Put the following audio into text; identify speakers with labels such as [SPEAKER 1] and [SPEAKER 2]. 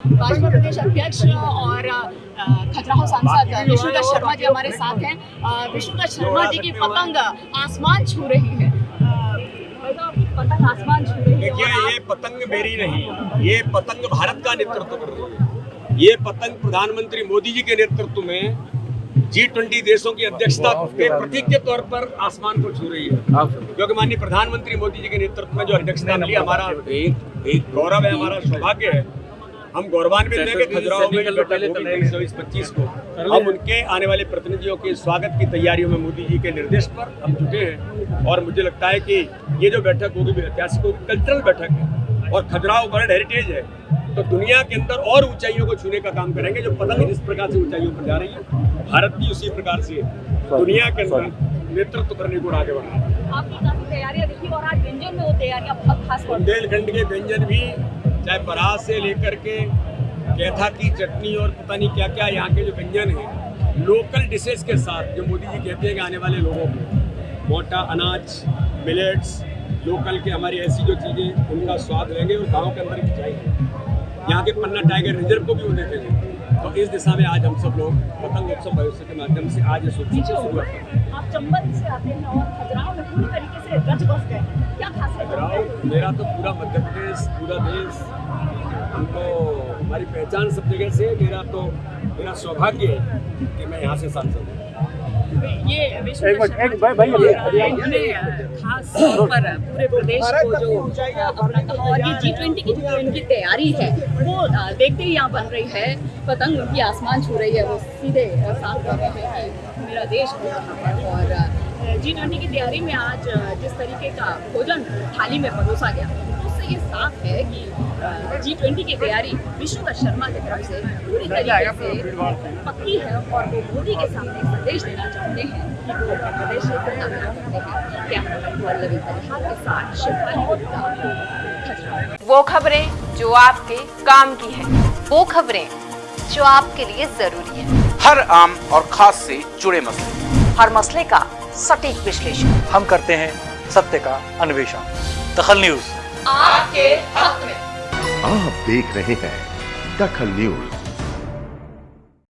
[SPEAKER 1] भाजपा प्रदेश अध्यक्ष और खजुराहो सांसद विष्णुदत्त शर्मा जी हमारे साथ हैं। विष्णुदत्त शर्मा जी की पतंग आसमान छू रही है। पतंग आसमान छू रही है
[SPEAKER 2] देखिए ये पतंग मेरी नहीं ये पतंग भारत का नेतृत्व कर रही है। ये पतंग प्रधानमंत्री मोदी जी के नेतृत्व में जी ट्वेंटी देशों की अध्यक्षता के प्रतीक के तौर पर आसमान को छू रही है। क्योंकि माननीय प्रधानमंत्री मोदी जी के नेतृत्व में जो अध्यक्षता मिली हमारा एक गौरव है हमारा सौभाग्य है। हम गौरवान्वित हैं कि खजुराहो में चौबीस पच्चीस को। हम उनके आने वाले प्रतिनिधियों के स्वागत की तैयारियों में मोदी जी के निर्देश पर हम जुटे हैं और मुझे लगता है कि ये जो बैठक होगी भी ऐतिहासिक होगी कल्चरल बैठक है। और खजुराहो वर्ल्ड हेरिटेज है। तो दुनिया के अंदर और ऊंचाइयों को छूने का काम करेंगे जो पतंग जिस प्रकार से ऊंचाइयों पर जा रही है। भारत भी उसी प्रकार से दुनिया के अंदर नेतृत्व करने को आगे बढ़ा है
[SPEAKER 1] आपकी काफ़ी तैयारियाँ देखी और आज व्यंजन में वो तैयारियाँ बहुत खास
[SPEAKER 2] बुंदेलखंड के व्यंजन भी चाहे परास से लेकर के कैथा की चटनी और पता नहीं क्या क्या यहाँ के जो व्यंजन हैं लोकल डिशेज के साथ जो मोदी जी कहते हैं कि आने वाले लोगों को, मोटा, अनाज मिलेट्स लोकल के हमारी ऐसी जो चीज़ें, उनका स्वाद लेंगे और गाँव के अंदर भी चाहिए यहाँ के पन्ना टाइगर रिज़र्व को भी वो उन्हें देंगे तो इस दिशा में आज हम सब लोग पतंग उत्सव भविष्य के माध्यम से आज ये उत्सव शुरुआत शुरू हैं।
[SPEAKER 1] आप चंबल से आते हैं और खजुराहो में पूरी तरीके से रच बस गए हैं। क्या खासियत
[SPEAKER 2] मेरा तो पूरा मध्य प्रदेश पूरा देश हमको हमारी पहचान सब जगह से मेरा तो मेरा सौभाग्य है कि मैं यहाँ से सांसद हूँ।
[SPEAKER 1] ये विष्णु शर्मा ने खास तौर पर पूरे प्रदेश को जो और ये जी ट्वेंटी की जो इनकी तैयारी है वो देखते ही यहाँ बन रही है पतंग उनकी आसमान छू रही है वो सीधे साथ कर रहे हैं मेरा देश है और जी ट्वेंटी की तैयारी में आज जिस तरीके का भोजन थाली में परोसा गया। उससे ये साफ़ है कि जी ट्वेंटी की तैयारी विष्णुदत्त शर्मा की तरफ़ से पूरी तरीके से पक्की है और वो मोदी के सामने संदेश देना चाहते हैं कि वो अपने प्रदेश से कितना प्यार करते हैं क्या वल्लभी परिहार के साथ शिवपाली गुप्ता
[SPEAKER 3] वो खबरें जो आपके काम की है वो खबरें जो आपके लिए ज़रूरी है।
[SPEAKER 4] हर आम और खास से जुड़े मसले।
[SPEAKER 3] हर मसले का सटीक विश्लेषण।
[SPEAKER 5] हम करते हैं सत्य का अन्वेषण। दखल न्यूज़।
[SPEAKER 3] आपके हक में।
[SPEAKER 6] आप देख रहे हैं दखल न्यूज़।